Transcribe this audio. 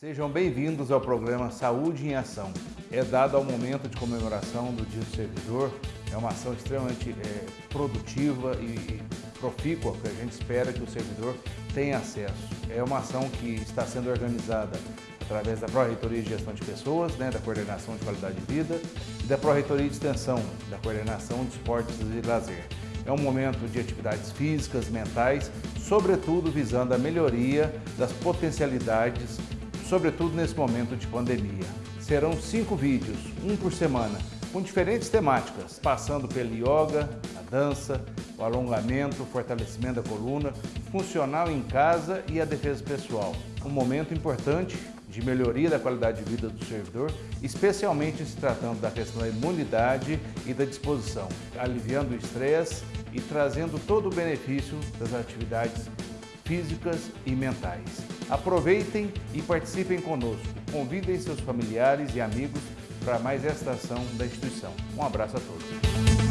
Sejam bem-vindos ao programa Saúde em Ação. É dado ao momento de comemoração do Dia do Servidor, é uma ação extremamente é, produtiva e profícua que a gente espera que o servidor tenha acesso. É uma ação que está sendo organizada através da Pró-Reitoria de Gestão de Pessoas, né, da Coordenação de Qualidade de Vida e da Pró-Reitoria de Extensão, da Coordenação de Esportes e Lazer. É um momento de atividades físicas, mentais, sobretudo visando a melhoria das potencialidades, sobretudo nesse momento de pandemia. Serão cinco vídeos, um por semana, com diferentes temáticas, passando pelo yoga, a dança, o alongamento, o fortalecimento da coluna, funcional em casa e a defesa pessoal. Um momento importante de melhoria da qualidade de vida do servidor, especialmente se tratando da questão da imunidade e da disposição, aliviando o estresse e trazendo todo o benefício das atividades físicas e mentais. Aproveitem e participem conosco. Convidem seus familiares e amigos para mais esta ação da instituição. Um abraço a todos.